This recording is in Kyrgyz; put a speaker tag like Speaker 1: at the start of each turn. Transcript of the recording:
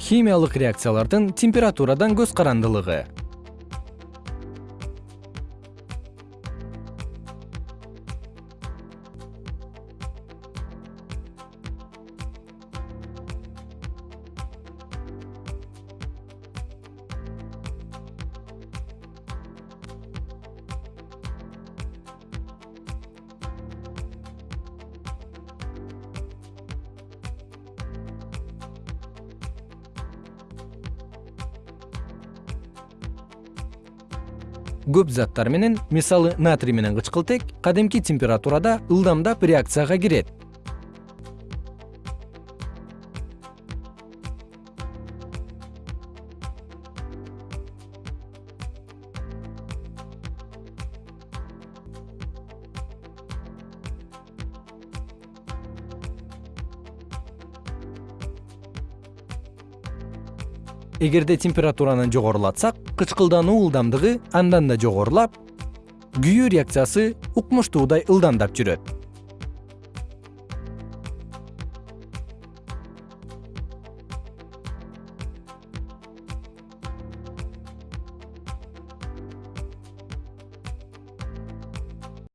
Speaker 1: химиялык реакциялардын температурадан көз карандылыгы көп заттар менен мисалы натрий менен кычкылтек кадимки температурада ылдамдап реакцияга кирет эгерде температураны жогорулатсак кычкылдануу ылдамдыгы андан да жогорулап күйүү реакциясы укмуштуудай ылдамдап жүрөт